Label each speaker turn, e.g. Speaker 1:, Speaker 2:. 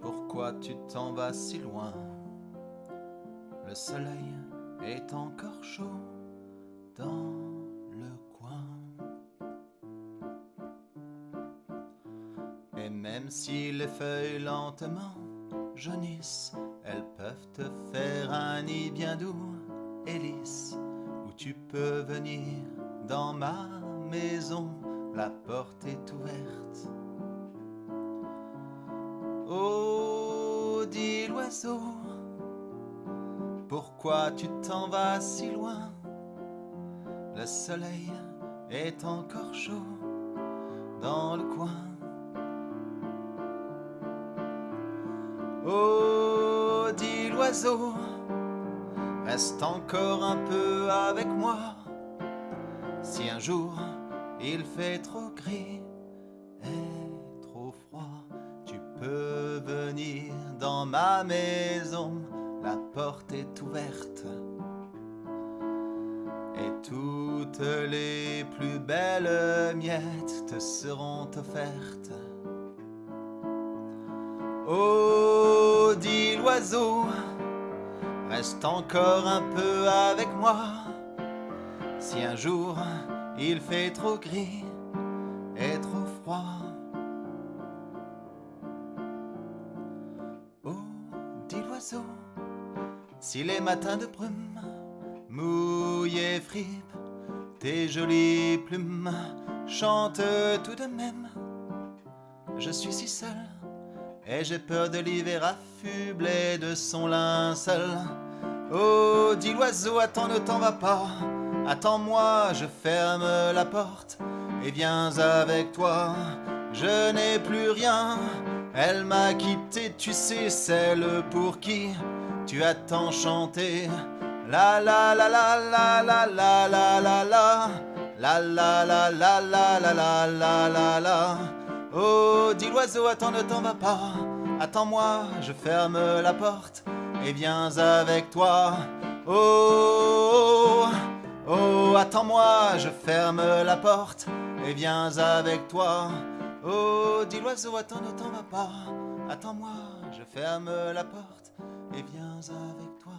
Speaker 1: pourquoi tu t'en vas si loin? Le soleil est encore chaud dans le coin. Et même si les feuilles lentement jaunissent, elles peuvent te faire un nid bien doux et lisse, où tu peux venir dans ma maison, la porte est ouverte. Pourquoi tu t'en vas si loin? Le soleil est encore chaud dans le coin. Oh, dit l'oiseau, reste encore un peu avec moi. Si un jour il fait trop gris et trop froid, tu peux venir dans ma maison, la porte est ouverte. Et toutes les plus belles miettes te seront offertes. Oh, dit l'oiseau, reste encore un peu avec moi. Si un jour il fait trop gris et trop froid. Si les matins de brume mouillent et fripent, tes jolies plumes chantent tout de même. Je suis si seul et j'ai peur de l'hiver affublé de son linceul. Oh, dit l'oiseau, attends, ne t'en va pas. Attends-moi, je ferme la porte et viens avec toi. Je n'ai plus rien, elle m'a quitté, tu sais, celle pour qui tu as tant chanté. La la la la la la la la la la la la la la la la la la la la Oh, dit l'oiseau, attends, ne t'en va pas. Attends-moi, je ferme la porte et viens avec toi. Oh, oh, attends-moi, je ferme la porte et viens avec toi. Oh, dit l'oiseau, attends, ne t'en va pas. Attends-moi, je ferme la porte et viens avec toi.